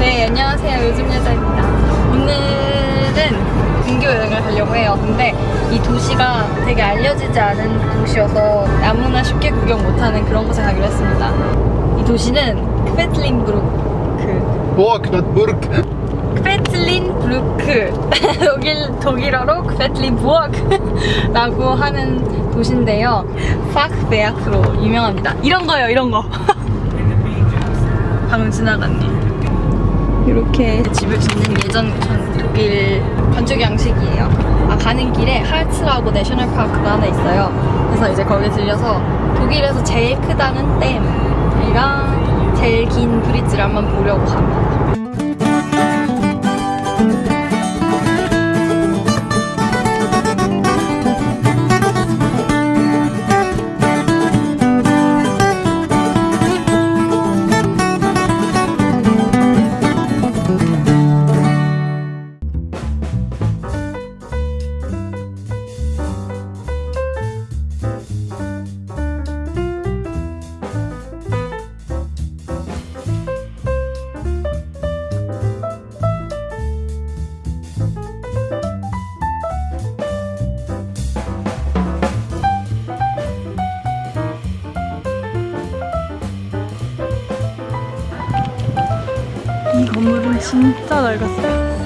네, 안녕하세요. 요즘 여자입니다. 오늘은 근교 여행을 가려고 해요. 근데 이 도시가 되게 알려지지 않은 도시여서 아무나 쉽게 구경 못하는 그런 곳에 가기로 했습니다. 이 도시는 크베틀린브루크. Burk. 크베틀린브루크. 독일, 독일어로 크베틀린부어크라고 하는 도시인데요. 파크베아크로 유명합니다. 이런 거요, 이런 거. 방금 지나갔네. 이렇게 집을 짓는 예전 전 독일 건축 양식이에요. 아, 가는 길에 할츠라고 내셔널 파크가 하나 있어요. 그래서 이제 거기 들려서 독일에서 제일 크다는 댐이랑 제일 긴 브릿지를 한번 보려고 갑니다. 건물은 진짜 낡았어요.